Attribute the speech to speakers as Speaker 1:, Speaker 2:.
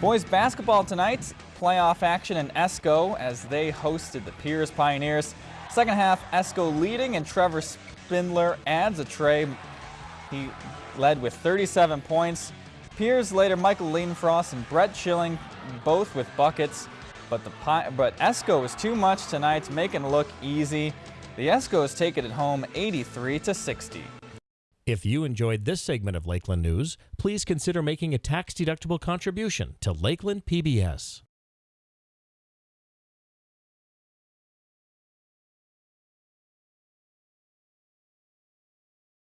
Speaker 1: Boys basketball tonight, playoff action in Esko as they hosted the Pierz Pioneers. Second half, Esko leading and Trevor Spindler adds a trey. He led with 37 points. Pierz later, Michael Ledenfrost and Brett Schilling both with buckets. But, the, but Esko was too much tonight, making it look easy. The Escos take it at home 83 to 60.
Speaker 2: If you enjoyed this segment of Lakeland News, please consider making a tax-deductible contribution to Lakeland PBS.